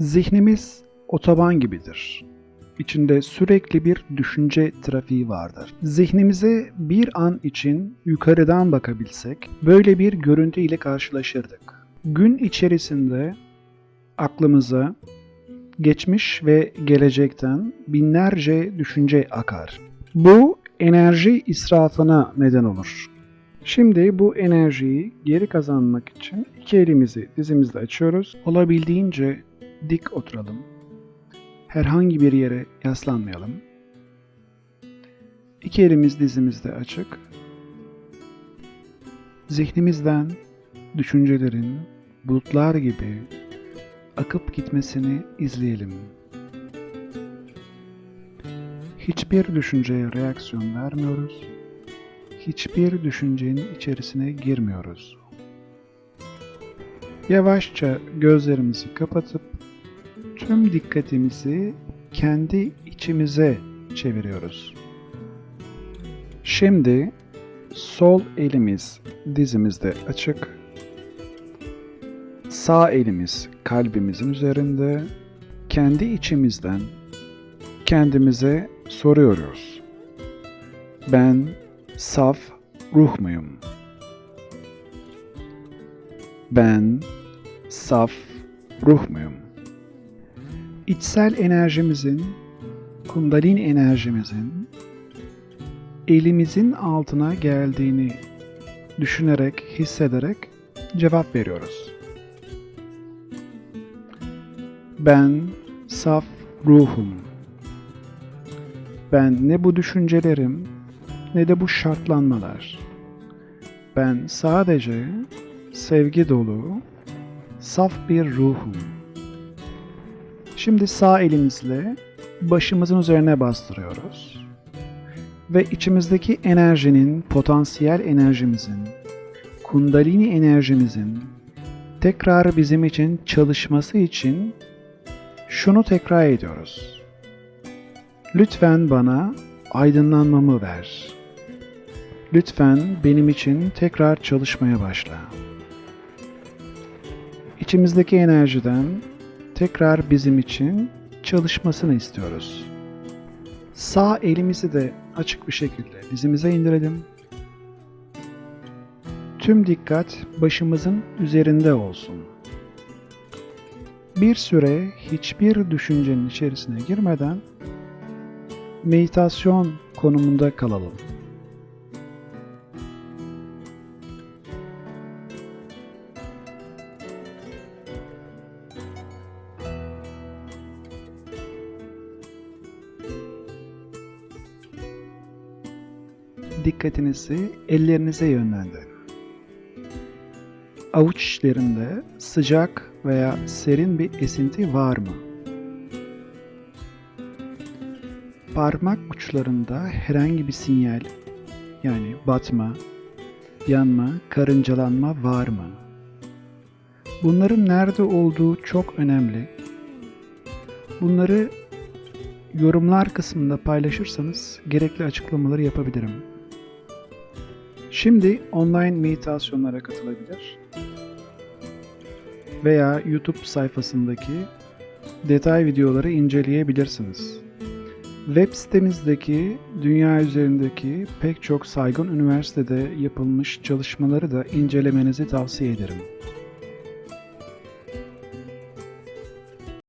Zihnimiz otoban gibidir. İçinde sürekli bir düşünce trafiği vardır. Zihnimize bir an için yukarıdan bakabilsek böyle bir görüntü ile karşılaşırdık. Gün içerisinde aklımıza geçmiş ve gelecekten binlerce düşünce akar. Bu enerji israfına neden olur. Şimdi bu enerjiyi geri kazanmak için iki elimizi dizimizde açıyoruz. Olabildiğince dik oturalım. Herhangi bir yere yaslanmayalım. İki elimiz dizimizde açık. Zihnimizden düşüncelerin bulutlar gibi akıp gitmesini izleyelim. Hiçbir düşünceye reaksiyon vermiyoruz. Hiçbir düşüncenin içerisine girmiyoruz. Yavaşça gözlerimizi kapatıp tüm dikkatimizi kendi içimize çeviriyoruz. Şimdi sol elimiz dizimizde açık. Sağ elimiz kalbimizin üzerinde. Kendi içimizden kendimize soruyoruz. Ben saf ruh muyum? Ben saf ruh muyum? İçsel enerjimizin, kundalini enerjimizin elimizin altına geldiğini düşünerek, hissederek cevap veriyoruz. Ben saf ruhum. Ben ne bu düşüncelerim ne de bu şartlanmalar. Ben sadece sevgi dolu, saf bir ruhum. Şimdi sağ elimizle başımızın üzerine bastırıyoruz. Ve içimizdeki enerjinin, potansiyel enerjimizin, kundalini enerjimizin tekrar bizim için çalışması için şunu tekrar ediyoruz. Lütfen bana aydınlanmamı ver. Lütfen benim için tekrar çalışmaya başla. İçimizdeki enerjiden tekrar bizim için çalışmasını istiyoruz. Sağ elimizi de açık bir şekilde dizimize indirelim. Tüm dikkat başımızın üzerinde olsun. Bir süre hiçbir düşüncenin içerisine girmeden meditasyon konumunda kalalım. Dikkatinizi ellerinize yönlendirin. Avuç içlerinde sıcak veya serin bir esinti var mı? Parmak uçlarında herhangi bir sinyal yani batma, yanma, karıncalanma var mı? Bunların nerede olduğu çok önemli. Bunları yorumlar kısmında paylaşırsanız gerekli açıklamaları yapabilirim. Şimdi online meditasyonlara katılabilir veya YouTube sayfasındaki detay videoları inceleyebilirsiniz. Web sitemizdeki dünya üzerindeki pek çok saygın üniversitede yapılmış çalışmaları da incelemenizi tavsiye ederim.